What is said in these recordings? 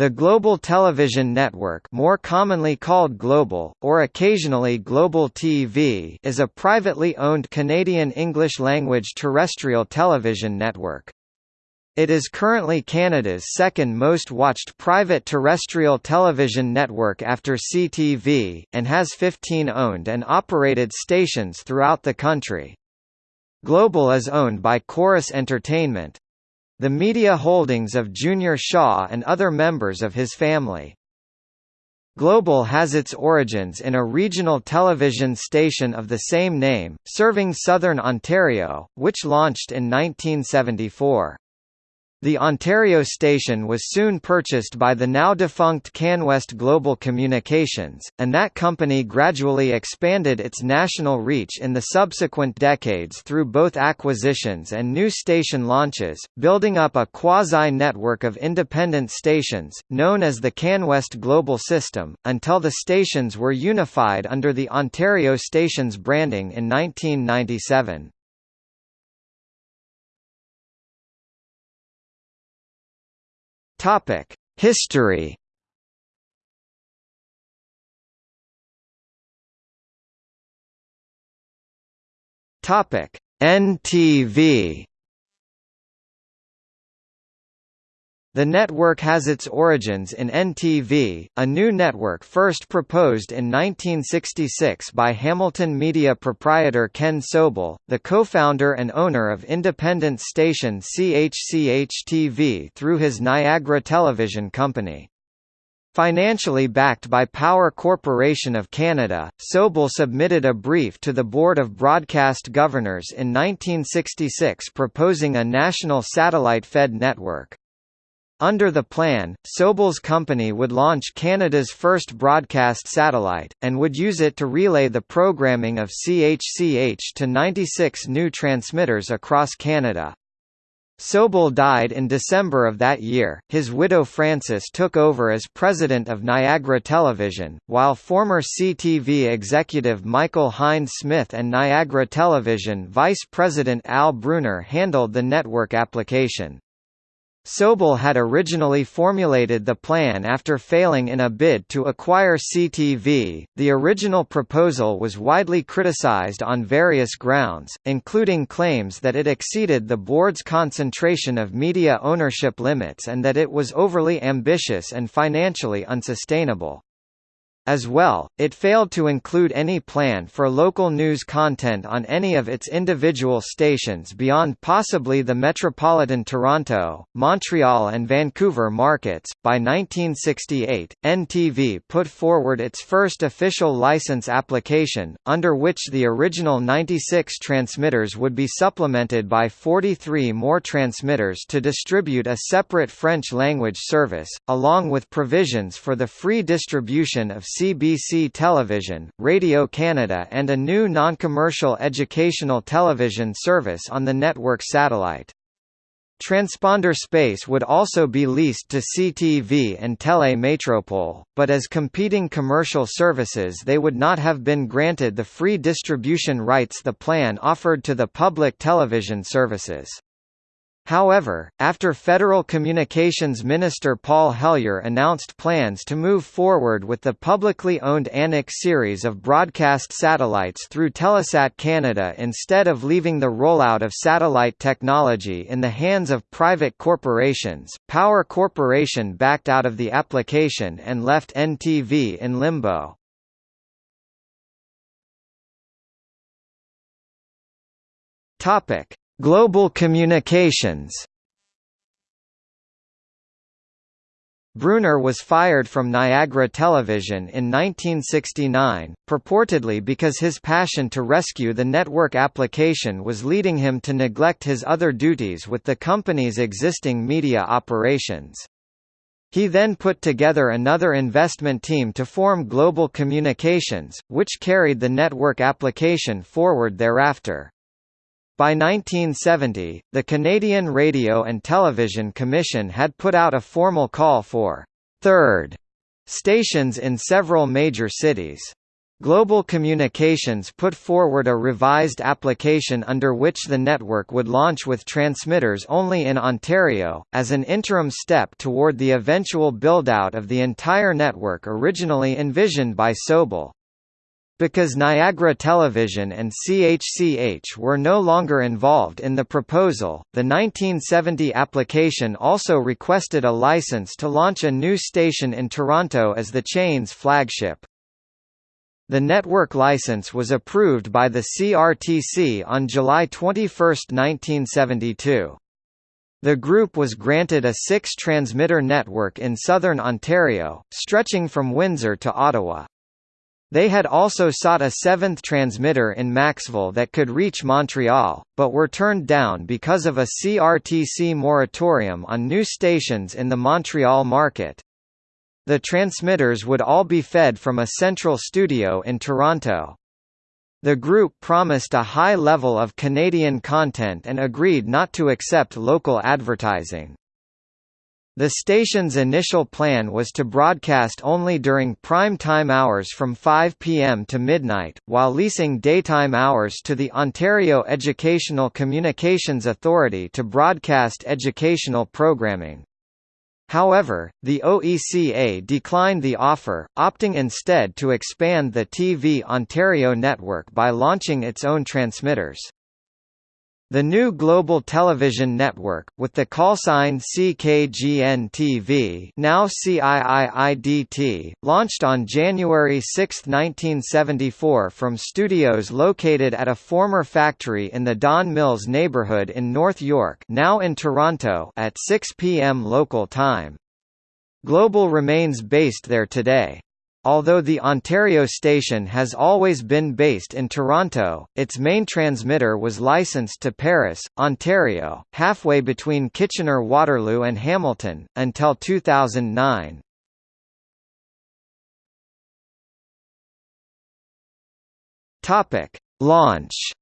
The Global Television Network more commonly called Global, or occasionally Global TV is a privately owned Canadian English-language terrestrial television network. It is currently Canada's second most watched private terrestrial television network after CTV, and has 15 owned and operated stations throughout the country. Global is owned by Corus Entertainment, the media holdings of Junior Shaw and other members of his family. Global has its origins in a regional television station of the same name, serving southern Ontario, which launched in 1974. The Ontario station was soon purchased by the now-defunct CanWest Global Communications, and that company gradually expanded its national reach in the subsequent decades through both acquisitions and new station launches, building up a quasi-network of independent stations, known as the CanWest Global System, until the stations were unified under the Ontario Stations branding in 1997. Topic: History. Topic: NTV. The network has its origins in NTV, a new network first proposed in 1966 by Hamilton Media proprietor Ken Sobel, the co-founder and owner of independent station CHCH-TV through his Niagara Television Company. Financially backed by Power Corporation of Canada, Sobel submitted a brief to the Board of Broadcast Governors in 1966 proposing a national satellite-fed network. Under the plan, Sobel's company would launch Canada's first broadcast satellite, and would use it to relay the programming of CHCH to 96 new transmitters across Canada. Sobel died in December of that year. His widow Frances took over as president of Niagara Television, while former CTV executive Michael Hind-Smith and Niagara Television vice president Al Brunner handled the network application. Sobel had originally formulated the plan after failing in a bid to acquire CTV. The original proposal was widely criticized on various grounds, including claims that it exceeded the board's concentration of media ownership limits and that it was overly ambitious and financially unsustainable. As well, it failed to include any plan for local news content on any of its individual stations beyond possibly the metropolitan Toronto, Montreal, and Vancouver markets. By 1968, NTV put forward its first official license application, under which the original 96 transmitters would be supplemented by 43 more transmitters to distribute a separate French language service, along with provisions for the free distribution of CBC Television, Radio Canada and a new non-commercial educational television service on the network satellite. Transponder space would also be leased to CTV and Tele Metropole, but as competing commercial services they would not have been granted the free distribution rights the plan offered to the public television services. However, after Federal Communications Minister Paul Hellyer announced plans to move forward with the publicly owned Anik series of broadcast satellites through Telesat Canada instead of leaving the rollout of satellite technology in the hands of private corporations, Power Corporation backed out of the application and left NTV in limbo. Topic: Global communications Brunner was fired from Niagara Television in 1969, purportedly because his passion to rescue the network application was leading him to neglect his other duties with the company's existing media operations. He then put together another investment team to form Global Communications, which carried the network application forward thereafter. By 1970, the Canadian Radio and Television Commission had put out a formal call for third stations in several major cities. Global Communications put forward a revised application under which the network would launch with transmitters only in Ontario, as an interim step toward the eventual build-out of the entire network originally envisioned by Sobel. Because Niagara Television and CHCH were no longer involved in the proposal, the 1970 application also requested a license to launch a new station in Toronto as the chain's flagship. The network license was approved by the CRTC on July 21, 1972. The group was granted a six-transmitter network in southern Ontario, stretching from Windsor to Ottawa. They had also sought a seventh transmitter in Maxville that could reach Montreal, but were turned down because of a CRTC moratorium on new stations in the Montreal market. The transmitters would all be fed from a central studio in Toronto. The group promised a high level of Canadian content and agreed not to accept local advertising. The station's initial plan was to broadcast only during prime time hours from 5 p.m. to midnight, while leasing daytime hours to the Ontario Educational Communications Authority to broadcast educational programming. However, the OECA declined the offer, opting instead to expand the TV Ontario network by launching its own transmitters. The new global television network, with the callsign CKGN-TV now CIIIDT, launched on January 6, 1974 from studios located at a former factory in the Don Mills neighborhood in North York now in Toronto at 6 p.m. local time. Global remains based there today. Although the Ontario station has always been based in Toronto, its main transmitter was licensed to Paris, Ontario, halfway between Kitchener-Waterloo and Hamilton, until 2009. Launch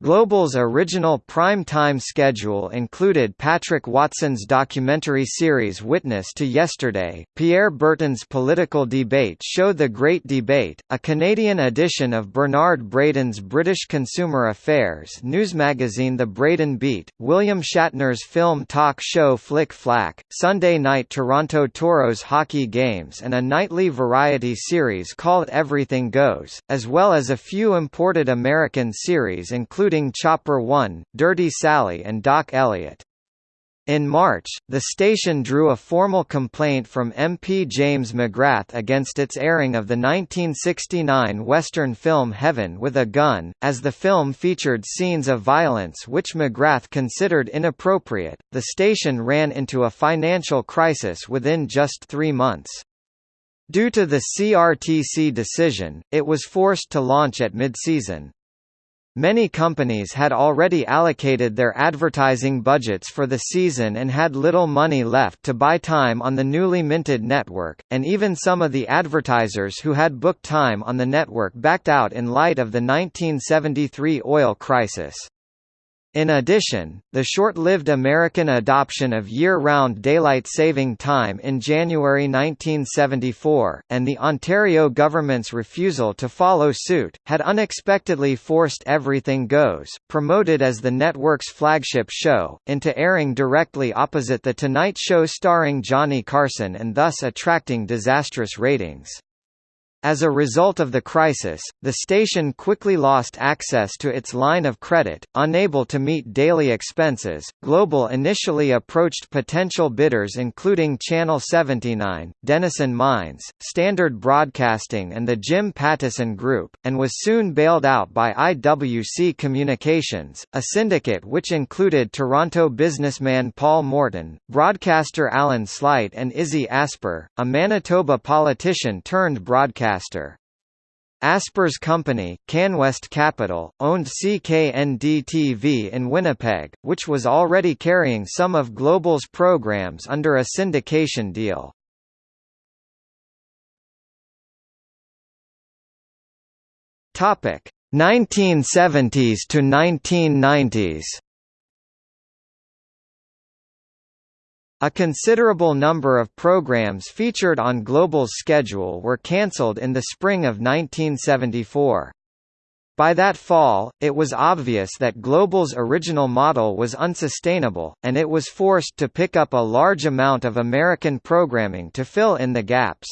Global's original prime-time schedule included Patrick Watson's documentary series Witness to Yesterday, Pierre Berton's political debate show The Great Debate, a Canadian edition of Bernard Braden's British consumer affairs news magazine The Braden Beat, William Shatner's film talk show Flick Flack, Sunday night Toronto Toros hockey games and a nightly variety series called Everything Goes, as well as a few imported American series including including Chopper One, Dirty Sally and Doc Elliott. In March, the station drew a formal complaint from MP James McGrath against its airing of the 1969 Western film Heaven with a Gun, as the film featured scenes of violence which McGrath considered inappropriate. The station ran into a financial crisis within just three months. Due to the CRTC decision, it was forced to launch at mid-season. Many companies had already allocated their advertising budgets for the season and had little money left to buy time on the newly minted network, and even some of the advertisers who had booked time on the network backed out in light of the 1973 oil crisis. In addition, the short-lived American adoption of year-round daylight saving time in January 1974, and the Ontario government's refusal to follow suit, had unexpectedly forced Everything Goes, promoted as the network's flagship show, into airing directly opposite The Tonight Show starring Johnny Carson and thus attracting disastrous ratings. As a result of the crisis, the station quickly lost access to its line of credit, unable to meet daily expenses. Global initially approached potential bidders including Channel 79, Denison Mines, Standard Broadcasting, and the Jim Pattison Group, and was soon bailed out by IWC Communications, a syndicate which included Toronto businessman Paul Morton, broadcaster Alan Slaight, and Izzy Asper, a Manitoba politician turned broadcaster broadcaster. Asper's company, CanWest Capital, owned CKND-TV in Winnipeg, which was already carrying some of Global's programs under a syndication deal. Topic: 1970s to 1990s. A considerable number of programs featured on Global's schedule were cancelled in the spring of 1974. By that fall, it was obvious that Global's original model was unsustainable, and it was forced to pick up a large amount of American programming to fill in the gaps.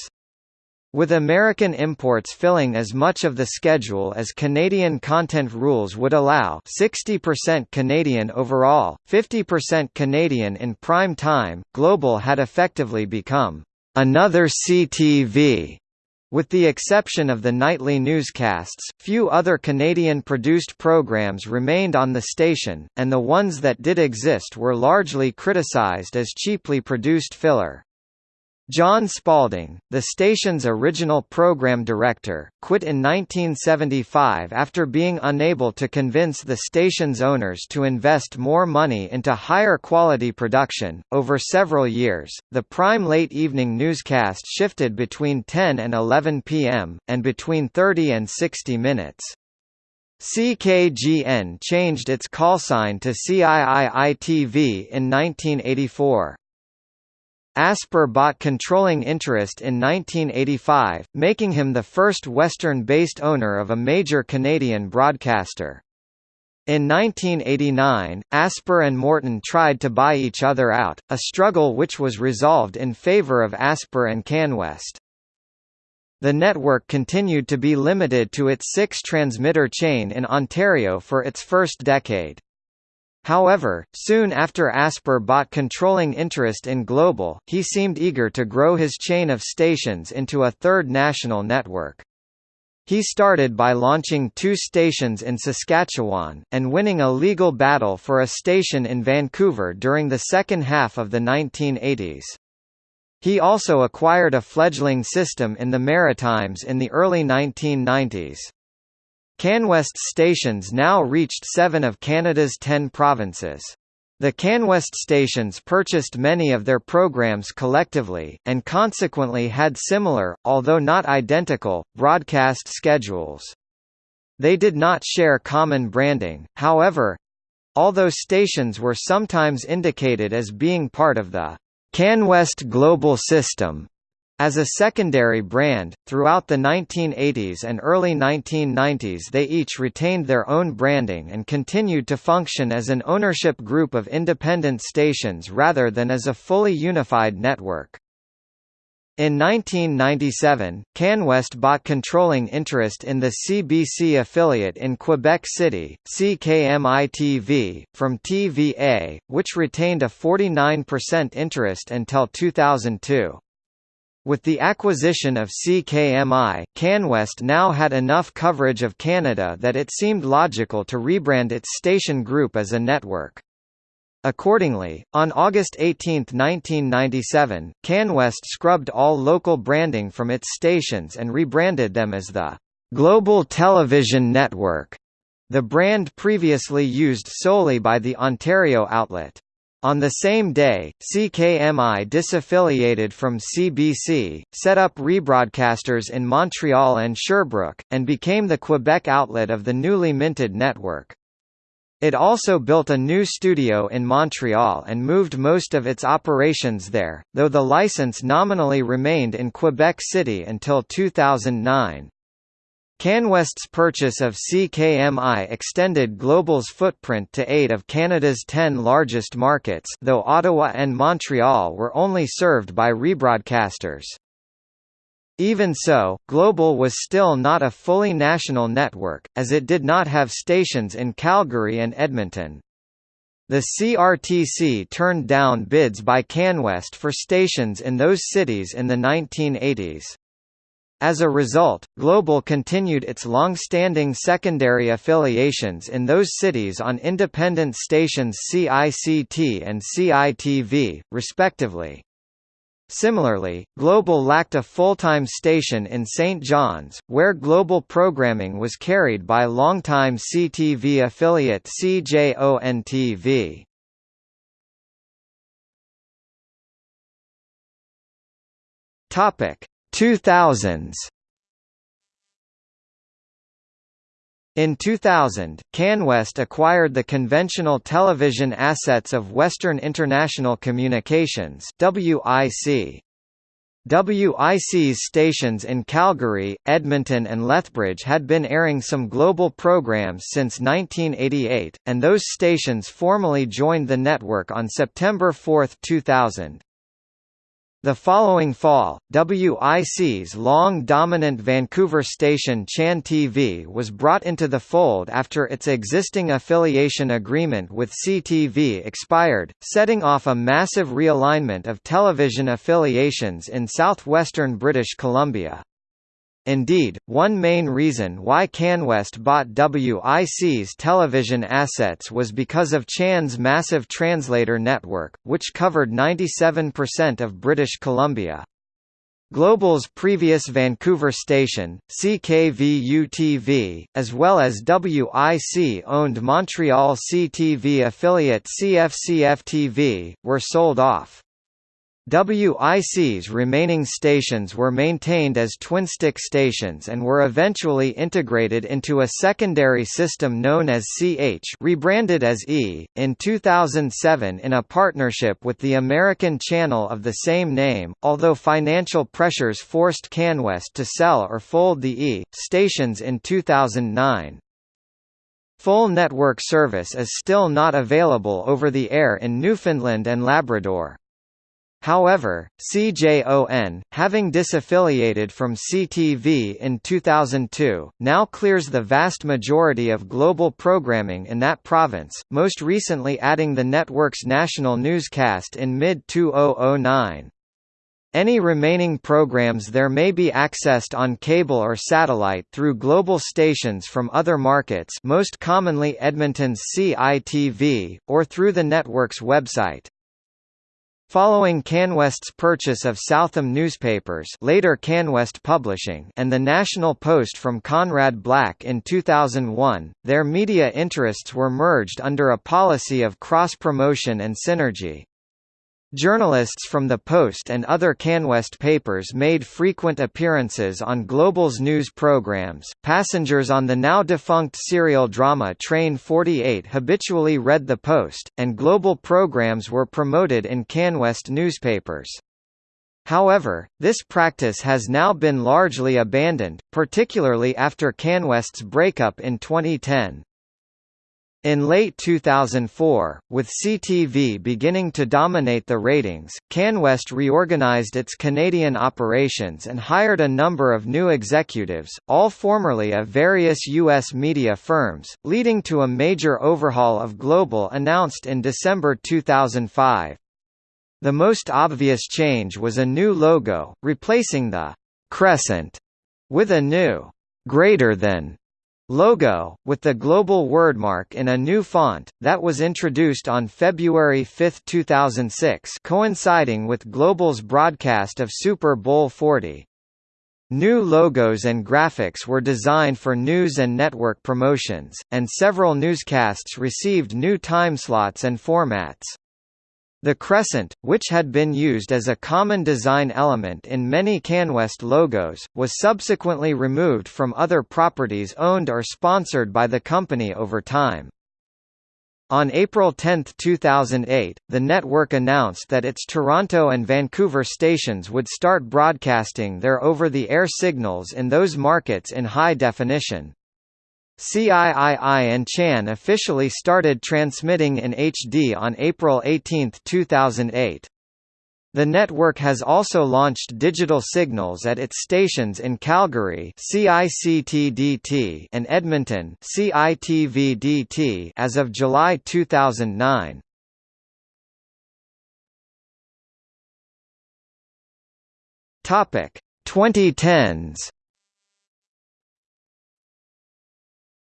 With American imports filling as much of the schedule as Canadian content rules would allow 60% Canadian overall, 50% Canadian in prime time, Global had effectively become another CTV. With the exception of the nightly newscasts, few other Canadian-produced programs remained on the station, and the ones that did exist were largely criticized as cheaply produced filler. John Spalding, the station's original program director, quit in 1975 after being unable to convince the station's owners to invest more money into higher quality production. Over several years, the prime late evening newscast shifted between 10 and 11 p.m., and between 30 and 60 minutes. CKGN changed its callsign to CIII-TV in 1984. Asper bought controlling interest in 1985, making him the first Western-based owner of a major Canadian broadcaster. In 1989, Asper and Morton tried to buy each other out, a struggle which was resolved in favour of Asper and CanWest. The network continued to be limited to its six-transmitter chain in Ontario for its first decade. However, soon after Asper bought controlling interest in Global, he seemed eager to grow his chain of stations into a third national network. He started by launching two stations in Saskatchewan, and winning a legal battle for a station in Vancouver during the second half of the 1980s. He also acquired a fledgling system in the Maritimes in the early 1990s. CanWest stations now reached seven of Canada's ten provinces. The CanWest stations purchased many of their programs collectively, and consequently had similar, although not identical, broadcast schedules. They did not share common branding, however—although stations were sometimes indicated as being part of the CanWest Global System, as a secondary brand, throughout the 1980s and early 1990s they each retained their own branding and continued to function as an ownership group of independent stations rather than as a fully unified network. In 1997, CanWest bought controlling interest in the CBC affiliate in Quebec City, CKMI-TV, from TVA, which retained a 49% interest until 2002. With the acquisition of CKMI, CanWest now had enough coverage of Canada that it seemed logical to rebrand its station group as a network. Accordingly, on August 18, 1997, CanWest scrubbed all local branding from its stations and rebranded them as the Global Television Network, the brand previously used solely by the Ontario outlet. On the same day, CKMI disaffiliated from CBC, set up rebroadcasters in Montreal and Sherbrooke, and became the Quebec outlet of the newly minted network. It also built a new studio in Montreal and moved most of its operations there, though the license nominally remained in Quebec City until 2009. CanWest's purchase of CKMI extended Global's footprint to eight of Canada's ten largest markets though Ottawa and Montreal were only served by rebroadcasters. Even so, Global was still not a fully national network, as it did not have stations in Calgary and Edmonton. The CRTC turned down bids by CanWest for stations in those cities in the 1980s. As a result, Global continued its long-standing secondary affiliations in those cities on independent stations CICT and CITV, respectively. Similarly, Global lacked a full-time station in St. John's, where Global programming was carried by longtime CTV affiliate CJON-TV. Topic 2000s In 2000, CanWest acquired the conventional television assets of Western International Communications WIC. WIC's stations in Calgary, Edmonton and Lethbridge had been airing some global programs since 1988, and those stations formally joined the network on September 4, 2000. The following fall, WIC's long-dominant Vancouver station Chan TV was brought into the fold after its existing affiliation agreement with CTV expired, setting off a massive realignment of television affiliations in southwestern British Columbia. Indeed, one main reason why CanWest bought WIC's television assets was because of Chan's massive translator network, which covered 97% of British Columbia. Global's previous Vancouver station, CKVU-TV, as well as WIC-owned Montreal CTV affiliate CFCF-TV, were sold off. WIC's remaining stations were maintained as twin-stick stations and were eventually integrated into a secondary system known as CH rebranded as E, in 2007 in a partnership with the American channel of the same name, although financial pressures forced CanWest to sell or fold the E, stations in 2009. Full network service is still not available over the air in Newfoundland and Labrador. However, CJON, having disaffiliated from CTV in 2002, now clears the vast majority of global programming in that province, most recently adding the network's national newscast in mid-2009. Any remaining programs there may be accessed on cable or satellite through global stations from other markets most commonly Edmonton's CITV, or through the network's website. Following CanWest's purchase of Southam Newspapers later CanWest Publishing and the National Post from Conrad Black in 2001, their media interests were merged under a policy of cross-promotion and synergy. Journalists from the Post and other CanWest papers made frequent appearances on Global's news programs. Passengers on the now defunct serial drama Train 48 habitually read the Post, and Global programs were promoted in CanWest newspapers. However, this practice has now been largely abandoned, particularly after CanWest's breakup in 2010. In late 2004, with CTV beginning to dominate the ratings, CanWest reorganized its Canadian operations and hired a number of new executives, all formerly of various U.S. media firms, leading to a major overhaul of Global announced in December 2005. The most obvious change was a new logo, replacing the «crescent» with a new «greater than» logo, with the global wordmark in a new font, that was introduced on February 5, 2006 coinciding with Global's broadcast of Super Bowl 40. New logos and graphics were designed for news and network promotions, and several newscasts received new timeslots and formats. The crescent, which had been used as a common design element in many CanWest logos, was subsequently removed from other properties owned or sponsored by the company over time. On April 10, 2008, the network announced that its Toronto and Vancouver stations would start broadcasting their over-the-air signals in those markets in high definition. CIII and Chan officially started transmitting in HD on April 18, 2008. The network has also launched digital signals at its stations in Calgary and Edmonton as of July 2009. Topic 2010s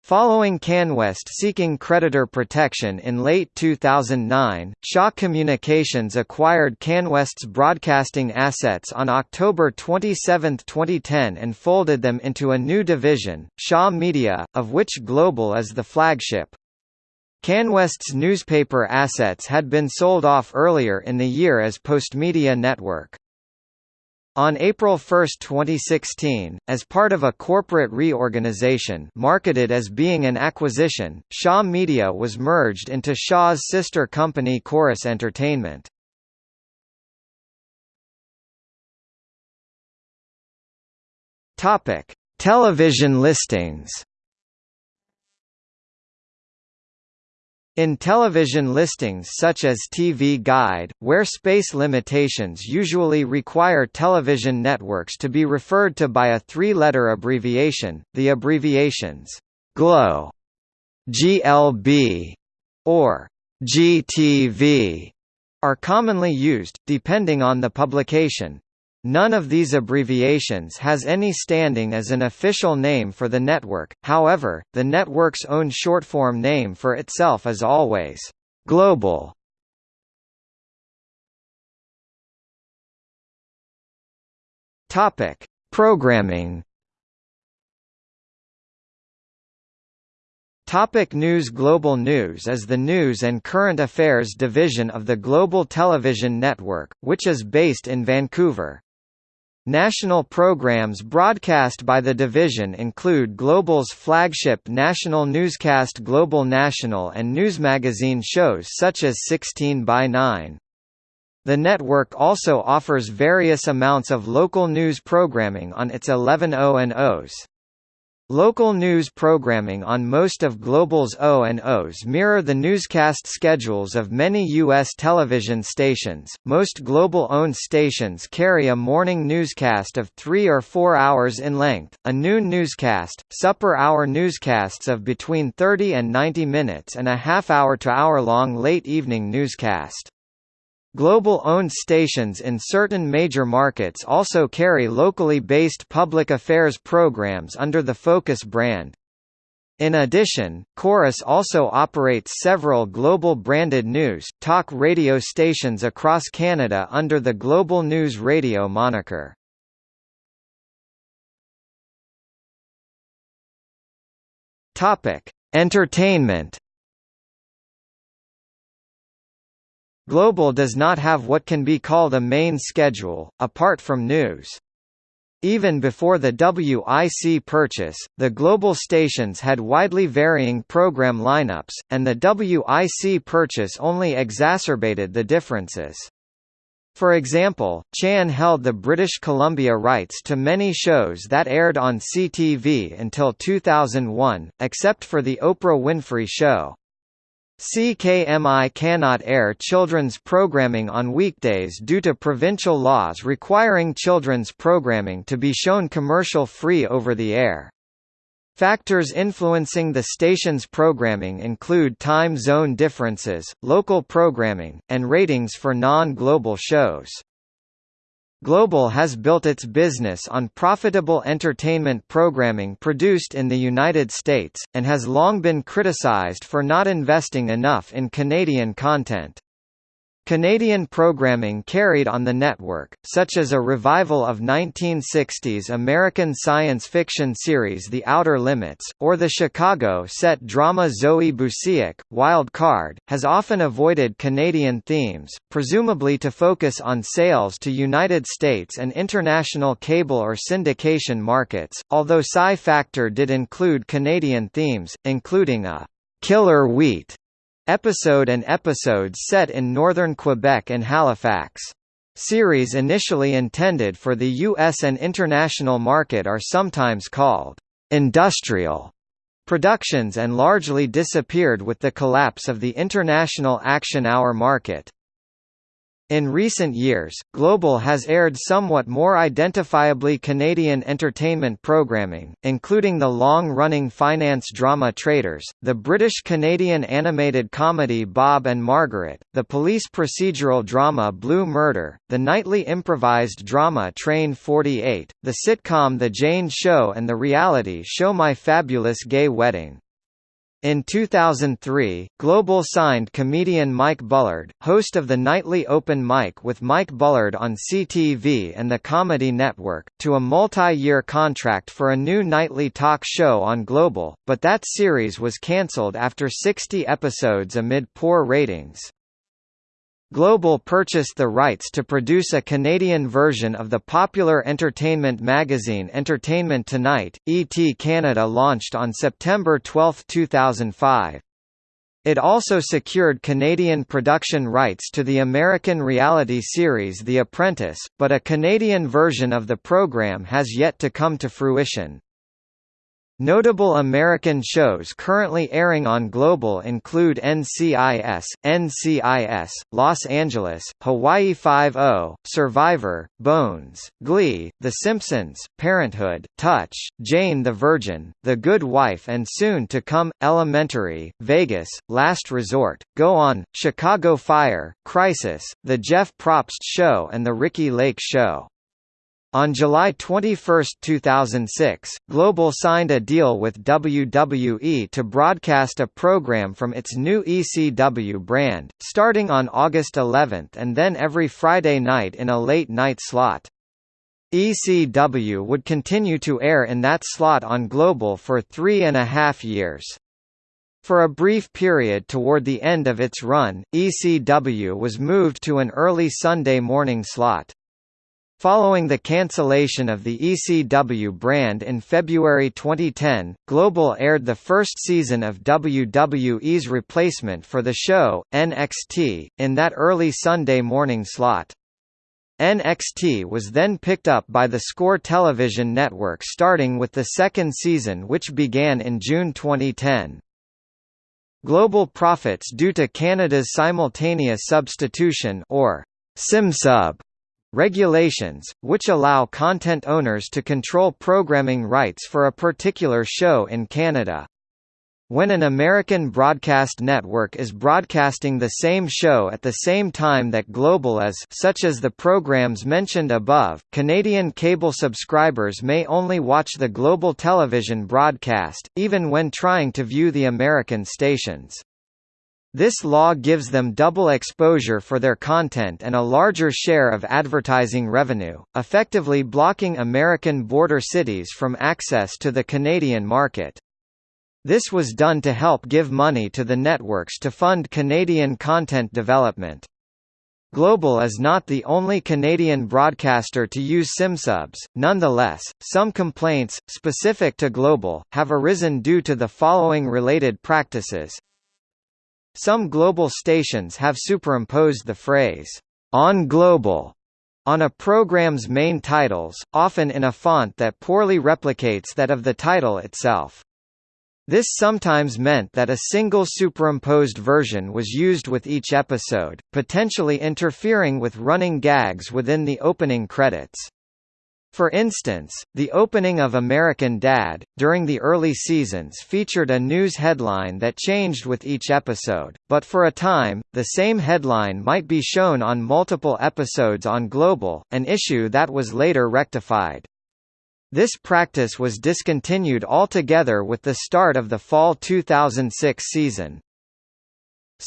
Following CanWest seeking creditor protection in late 2009, Shaw Communications acquired CanWest's broadcasting assets on October 27, 2010 and folded them into a new division, Shaw Media, of which Global is the flagship. CanWest's newspaper assets had been sold off earlier in the year as Postmedia Network. On April 1, 2016, as part of a corporate reorganization marketed as being an acquisition, Shaw Media was merged into Shaw's sister company Corus Entertainment. Television listings. In television listings such as TV Guide, where space limitations usually require television networks to be referred to by a three-letter abbreviation, the abbreviations GLOW, GLB, or GTV are commonly used, depending on the publication. None of these abbreviations has any standing as an official name for the network, however, the network's own shortform name for itself is always «global». Programming Topic news Global News is the news and current affairs division of the Global Television Network, which is based in Vancouver. National programs broadcast by the division include Global's flagship national newscast Global National and newsmagazine shows such as 16 by 9. The network also offers various amounts of local news programming on its 11 O&Os. Local news programming on most of Global's O&Os mirror the newscast schedules of many U.S. television stations. Most Global-owned stations carry a morning newscast of three or four hours in length, a noon newscast, supper hour newscasts of between 30 and 90 minutes and a half-hour to hour-long late evening newscast. Global-owned stations in certain major markets also carry locally based public affairs programs under the Focus brand. In addition, Corus also operates several global branded news, talk radio stations across Canada under the Global News Radio moniker. Entertainment Global does not have what can be called a main schedule, apart from news. Even before the WIC purchase, the global stations had widely varying program lineups, and the WIC purchase only exacerbated the differences. For example, Chan held the British Columbia rights to many shows that aired on CTV until 2001, except for The Oprah Winfrey Show. CKMI cannot air children's programming on weekdays due to provincial laws requiring children's programming to be shown commercial-free over the air. Factors influencing the station's programming include time zone differences, local programming, and ratings for non-global shows. Global has built its business on profitable entertainment programming produced in the United States, and has long been criticized for not investing enough in Canadian content. Canadian programming carried on the network, such as a revival of 1960s American science fiction series The Outer Limits, or the Chicago-set drama Zoe Busiek, Wild Card, has often avoided Canadian themes, presumably to focus on sales to United States and international cable or syndication markets, although Psi Factor did include Canadian themes, including a «Killer Wheat» Episode and episodes set in northern Quebec and Halifax. Series initially intended for the U.S. and international market are sometimes called industrial productions and largely disappeared with the collapse of the international action hour market. In recent years, Global has aired somewhat more identifiably Canadian entertainment programming, including the long-running finance drama Traders, the British-Canadian animated comedy Bob and Margaret, the police procedural drama Blue Murder, the nightly improvised drama Train 48, the sitcom The Jane Show and the reality show My Fabulous Gay Wedding. In 2003, Global signed comedian Mike Bullard, host of the nightly Open Mic with Mike Bullard on CTV and the Comedy Network, to a multi-year contract for a new nightly talk show on Global, but that series was cancelled after 60 episodes amid poor ratings. Global purchased the rights to produce a Canadian version of the popular entertainment magazine Entertainment Tonight. ET Canada launched on September 12, 2005. It also secured Canadian production rights to the American reality series The Apprentice, but a Canadian version of the program has yet to come to fruition. Notable American shows currently airing on Global include NCIS, NCIS, Los Angeles, Hawaii Five-O, Survivor, Bones, Glee, The Simpsons, Parenthood, Touch, Jane the Virgin, The Good Wife and soon to come, Elementary, Vegas, Last Resort, Go On, Chicago Fire, Crisis, The Jeff Probst Show and The Ricki Lake Show. On July 21, 2006, Global signed a deal with WWE to broadcast a program from its new ECW brand, starting on August 11 and then every Friday night in a late-night slot. ECW would continue to air in that slot on Global for three and a half years. For a brief period toward the end of its run, ECW was moved to an early Sunday morning slot. Following the cancellation of the ECW brand in February 2010, Global aired the first season of WWE's replacement for the show, NXT, in that early Sunday morning slot. NXT was then picked up by the Score television network starting with the second season which began in June 2010. Global profits due to Canada's simultaneous substitution or SimSub Regulations, which allow content owners to control programming rights for a particular show in Canada. When an American broadcast network is broadcasting the same show at the same time that Global is such as the programs mentioned above, Canadian cable subscribers may only watch the Global television broadcast, even when trying to view the American stations. This law gives them double exposure for their content and a larger share of advertising revenue, effectively blocking American border cities from access to the Canadian market. This was done to help give money to the networks to fund Canadian content development. Global is not the only Canadian broadcaster to use SimSubs, nonetheless, some complaints, specific to Global, have arisen due to the following related practices some global stations have superimposed the phrase, "on global" on a program's main titles, often in a font that poorly replicates that of the title itself. This sometimes meant that a single superimposed version was used with each episode, potentially interfering with running gags within the opening credits. For instance, the opening of American Dad! during the early seasons featured a news headline that changed with each episode, but for a time, the same headline might be shown on multiple episodes on Global, an issue that was later rectified. This practice was discontinued altogether with the start of the fall 2006 season.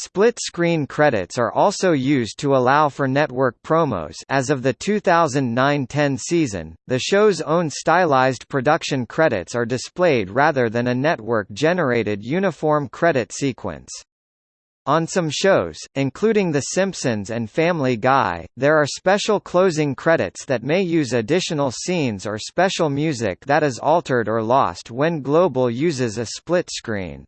Split-screen credits are also used to allow for network promos as of the 2009–10 season, the show's own stylized production credits are displayed rather than a network-generated uniform credit sequence. On some shows, including The Simpsons and Family Guy, there are special closing credits that may use additional scenes or special music that is altered or lost when Global uses a split screen.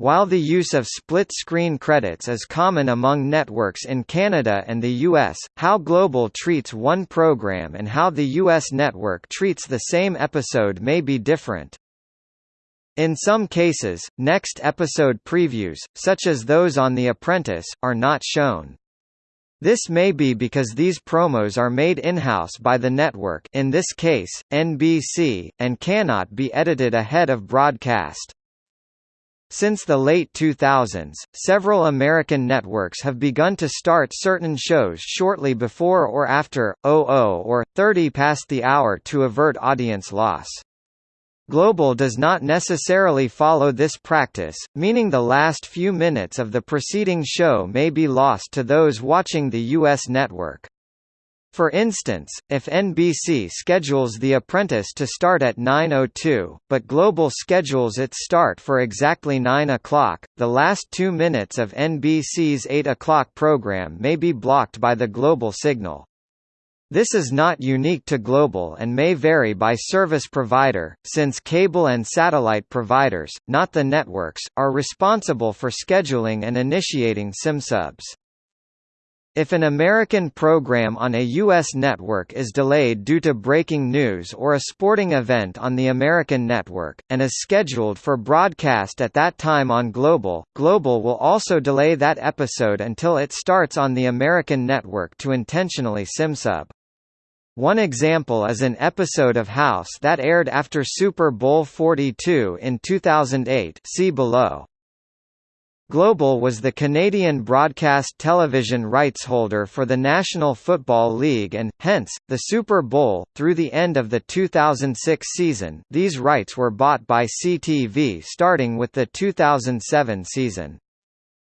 While the use of split-screen credits is common among networks in Canada and the US, how Global treats one program and how the US network treats the same episode may be different. In some cases, next episode previews, such as those on The Apprentice, are not shown. This may be because these promos are made in-house by the network in this case, NBC, and cannot be edited ahead of broadcast. Since the late 2000s, several American networks have begun to start certain shows shortly before or after, 00 or, 30 past the hour to avert audience loss. Global does not necessarily follow this practice, meaning the last few minutes of the preceding show may be lost to those watching the U.S. network. For instance, if NBC schedules The Apprentice to start at 9.02, but Global schedules its start for exactly 9 o'clock, the last two minutes of NBC's 8 o'clock program may be blocked by the Global signal. This is not unique to Global and may vary by service provider, since cable and satellite providers, not the networks, are responsible for scheduling and initiating SIMSUBs. If an American program on a U.S. network is delayed due to breaking news or a sporting event on the American network, and is scheduled for broadcast at that time on Global, Global will also delay that episode until it starts on the American network to intentionally simsub. One example is an episode of House that aired after Super Bowl 42 in 2008 see below. Global was the Canadian broadcast television rights holder for the National Football League and, hence, the Super Bowl. Through the end of the 2006 season, these rights were bought by CTV starting with the 2007 season.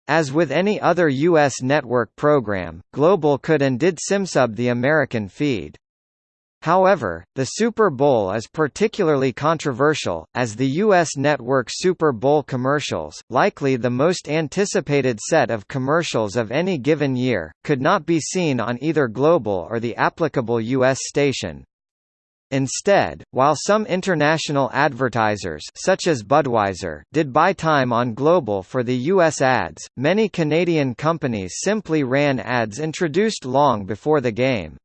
As with any other U.S. network program, Global could and did simsub the American feed. However, the Super Bowl is particularly controversial, as the U.S. network Super Bowl commercials, likely the most anticipated set of commercials of any given year, could not be seen on either Global or the applicable U.S. station. Instead, while some international advertisers such as Budweiser did buy time on Global for the US ads, many Canadian companies simply ran ads introduced long before the game.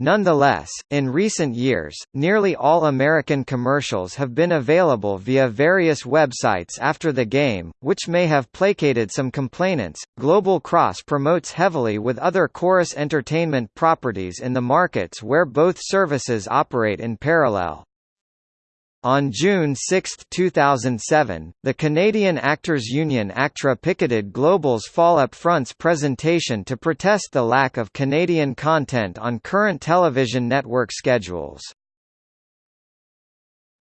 Nonetheless, in recent years, nearly all American commercials have been available via various websites after the game, which may have placated some complainants. Global Cross promotes heavily with other Corus Entertainment properties in the markets where both services operate in parallel. On June 6, 2007, the Canadian Actors Union ACTRA picketed Global's Fall Up Front's presentation to protest the lack of Canadian content on current television network schedules.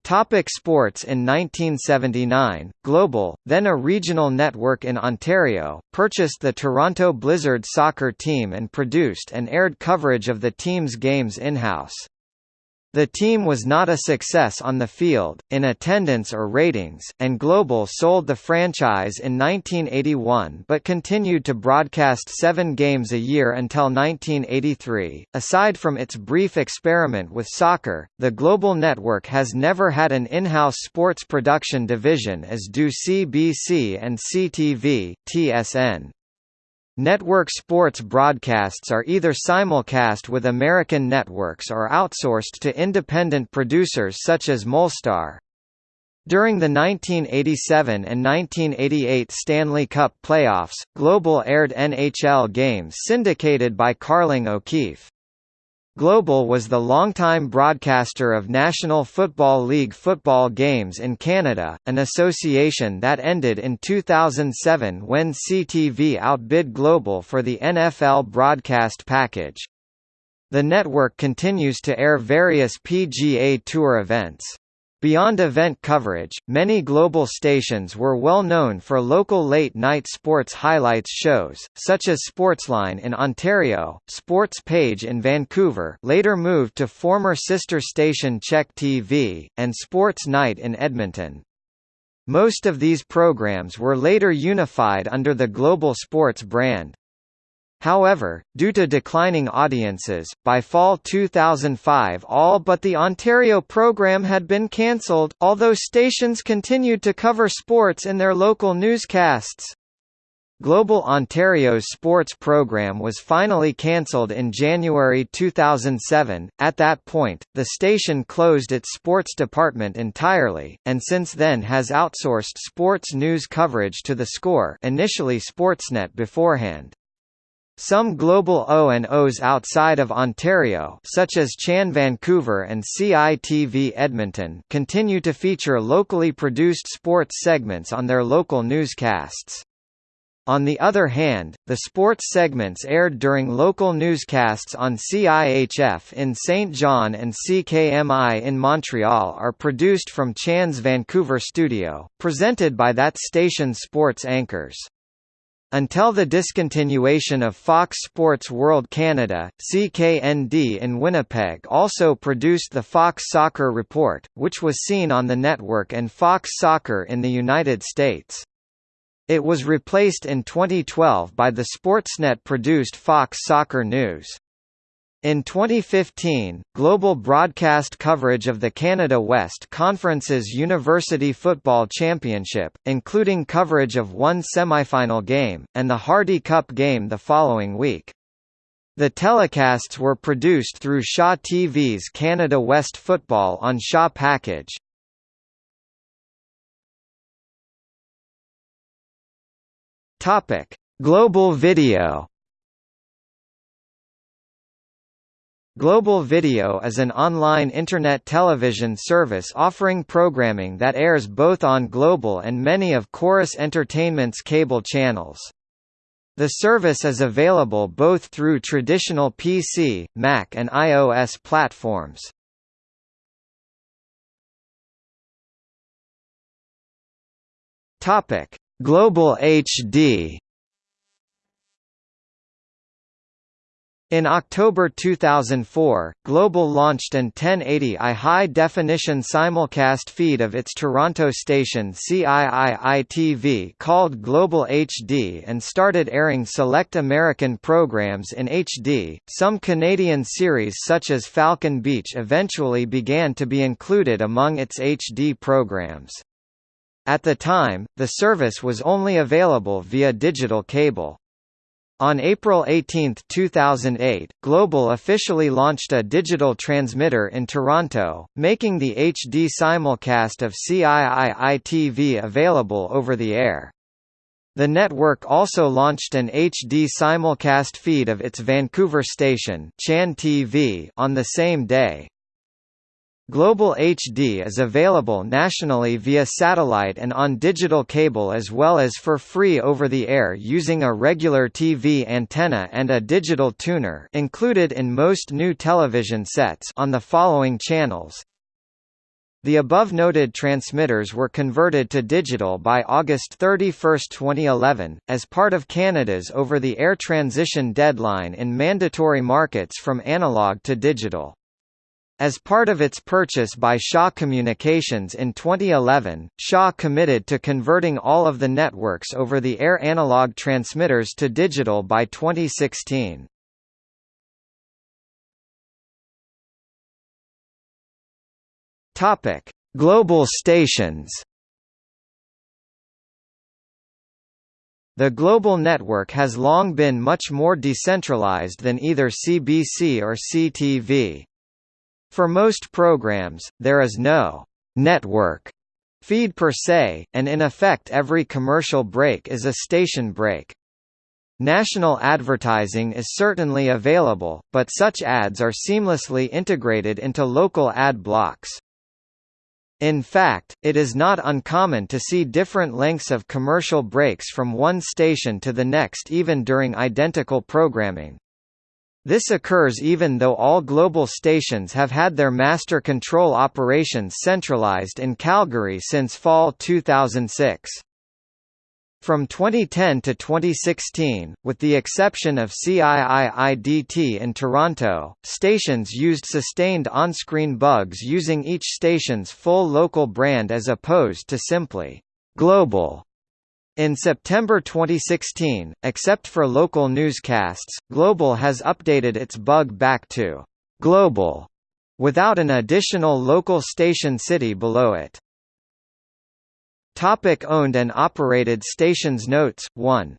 Topic sports In 1979, Global, then a regional network in Ontario, purchased the Toronto Blizzard soccer team and produced and aired coverage of the team's games in-house. The team was not a success on the field, in attendance or ratings, and Global sold the franchise in 1981 but continued to broadcast seven games a year until 1983. Aside from its brief experiment with soccer, the Global Network has never had an in-house sports production division as do CBC and CTV, TSN. Network sports broadcasts are either simulcast with American networks or outsourced to independent producers such as Molstar. During the 1987 and 1988 Stanley Cup playoffs, Global aired NHL games syndicated by Carling O'Keefe. Global was the longtime broadcaster of National Football League football games in Canada, an association that ended in 2007 when CTV outbid Global for the NFL broadcast package. The network continues to air various PGA Tour events. Beyond event coverage, many global stations were well known for local late-night sports highlights shows, such as Sportsline in Ontario, Sports Page in Vancouver later moved to former sister station CHEK TV, and Sports Night in Edmonton. Most of these programs were later unified under the Global Sports brand. However, due to declining audiences, by fall 2005 all but the Ontario program had been cancelled, although stations continued to cover sports in their local newscasts. Global Ontario's sports program was finally cancelled in January 2007. At that point, the station closed its sports department entirely, and since then has outsourced sports news coverage to The Score, initially Sportsnet beforehand. Some global O&Os outside of Ontario such as CHAN Vancouver and CITV Edmonton continue to feature locally produced sports segments on their local newscasts. On the other hand, the sports segments aired during local newscasts on CIHF in Saint John and CKMI in Montreal are produced from CHAN's Vancouver studio, presented by that station's sports anchors. Until the discontinuation of Fox Sports World Canada, CKND in Winnipeg also produced the Fox Soccer Report, which was seen on the network and Fox Soccer in the United States. It was replaced in 2012 by the Sportsnet-produced Fox Soccer News. In 2015, global broadcast coverage of the Canada West Conference's University Football Championship, including coverage of one semifinal game, and the Hardy Cup game the following week. The telecasts were produced through Shaw TV's Canada West Football on Shaw Package. Global Video Global Video is an online internet television service offering programming that airs both on Global and many of Corus Entertainment's cable channels. The service is available both through traditional PC, Mac and iOS platforms. Global HD In October 2004, Global launched an 1080i high-definition simulcast feed of its Toronto station CIII-TV called Global HD and started airing select American programs in HD. Some Canadian series such as Falcon Beach eventually began to be included among its HD programs. At the time, the service was only available via digital cable. On April 18, 2008, Global officially launched a digital transmitter in Toronto, making the HD simulcast of CIII-TV available over the air. The network also launched an HD simulcast feed of its Vancouver station Chan TV on the same day. Global HD is available nationally via satellite and on digital cable as well as for free over the air using a regular TV antenna and a digital tuner included in most new television sets on the following channels. The above-noted transmitters were converted to digital by August 31, 2011, as part of Canada's over-the-air transition deadline in mandatory markets from analog to digital. As part of its purchase by Shaw Communications in 2011, Shaw committed to converting all of the network's over-the-air analog transmitters to digital by 2016. Topic: Global stations. The global network has long been much more decentralized than either CBC or CTV. For most programs, there is no network feed per se, and in effect every commercial break is a station break. National advertising is certainly available, but such ads are seamlessly integrated into local ad blocks. In fact, it is not uncommon to see different lengths of commercial breaks from one station to the next even during identical programming. This occurs even though all global stations have had their master control operations centralized in Calgary since fall 2006. From 2010 to 2016, with the exception of CIII-DT in Toronto, stations used sustained on-screen bugs using each station's full local brand as opposed to simply «global» In September 2016, except for local newscasts, Global has updated its bug back to «global» without an additional local station city below it. Topic owned and operated stations Notes, 1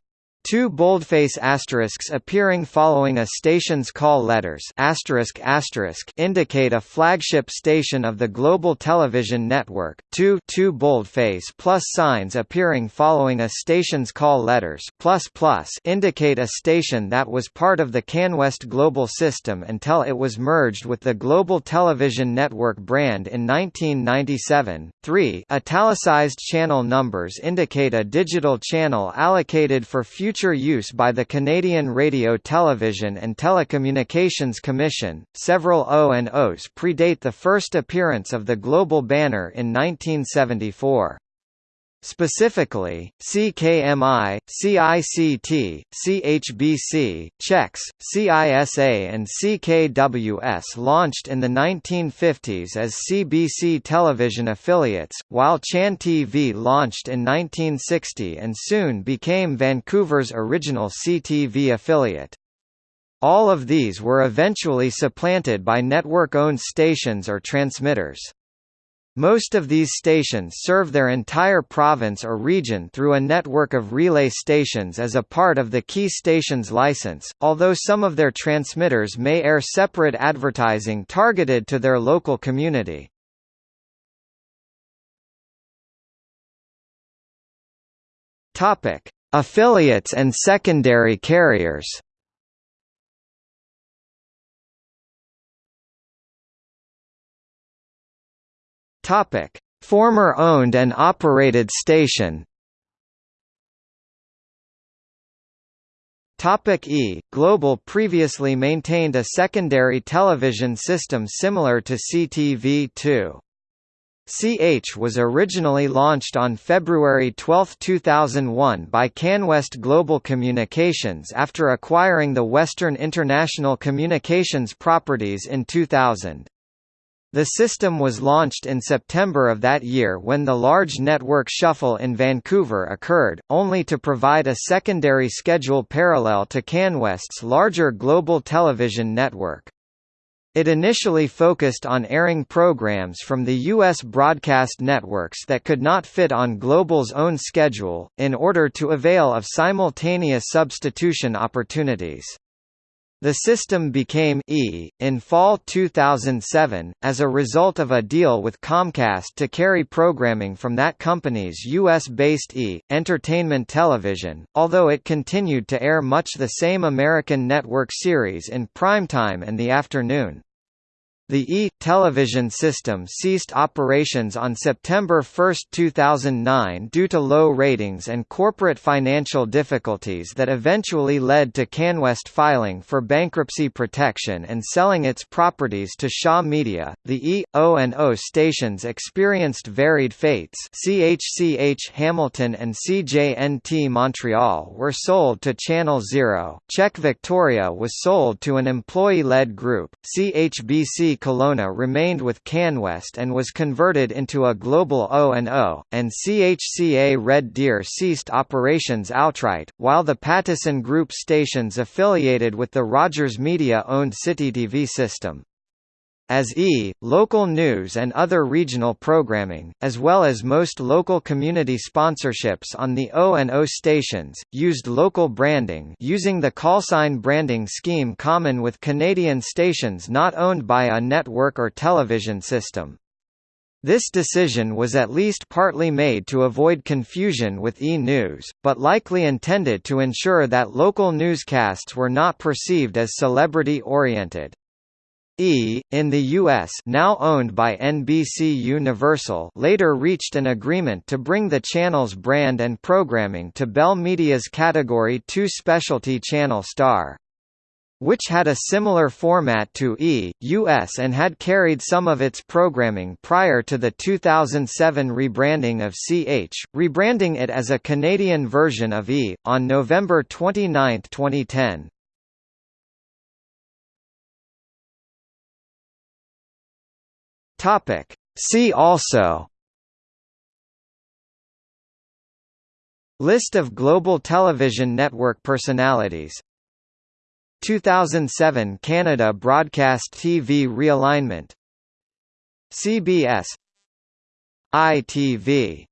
Two boldface asterisks appearing following a station's call letters asterisk asterisk indicate a flagship station of the global television network. Two two boldface plus signs appearing following a station's call letters plus plus indicate a station that was part of the CanWest global system until it was merged with the Global Television Network brand in 1997. 3 italicized channel numbers indicate a digital channel allocated for future future use by the Canadian Radio Television and Telecommunications Commission. Several O&Os predate the first appearance of the global banner in 1974. Specifically, CKMI, CICT, CHBC, CHEX, CISA and CKWS launched in the 1950s as CBC television affiliates, while Chan TV launched in 1960 and soon became Vancouver's original CTV affiliate. All of these were eventually supplanted by network-owned stations or transmitters. Most of these stations serve their entire province or region through a network of relay stations as a part of the key stations license, although some of their transmitters may air separate advertising targeted to their local community. Affiliates and secondary carriers Topic: Former owned and operated station. Topic E Global previously maintained a secondary television system similar to CTV2. CH was originally launched on February 12, 2001 by CanWest Global Communications after acquiring the Western International Communications properties in 2000. The system was launched in September of that year when the large network shuffle in Vancouver occurred, only to provide a secondary schedule parallel to CanWest's larger global television network. It initially focused on airing programs from the U.S. broadcast networks that could not fit on Global's own schedule, in order to avail of simultaneous substitution opportunities. The system became E! in fall 2007, as a result of a deal with Comcast to carry programming from that company's U.S.-based E! entertainment television, although it continued to air much the same American network series in primetime and the afternoon. The E! television system ceased operations on September 1, 2009 due to low ratings and corporate financial difficulties that eventually led to CanWest filing for bankruptcy protection and selling its properties to Shaw Media. The E, O and O stations experienced varied fates CHCH Hamilton and CJNT Montreal were sold to Channel Zero, CHEK Victoria was sold to an employee-led group, CHBC Kelowna remained with CanWest and was converted into a global O&O, and CHCA Red Deer ceased operations outright, while the Pattison Group stations affiliated with the Rogers Media-owned CityTV system as E! local news and other regional programming, as well as most local community sponsorships on the O&O stations, used local branding using the callsign branding scheme common with Canadian stations not owned by a network or television system. This decision was at least partly made to avoid confusion with E! News, but likely intended to ensure that local newscasts were not perceived as celebrity-oriented. E! in the U.S. now owned by NBC Universal later reached an agreement to bring the channel's brand and programming to Bell Media's Category 2 specialty channel Star. Which had a similar format to E! US and had carried some of its programming prior to the 2007 rebranding of CH, rebranding it as a Canadian version of E! on November 29, 2010. Topic. See also. List of global television network personalities. 2007 Canada Broadcast TV realignment. CBS ITV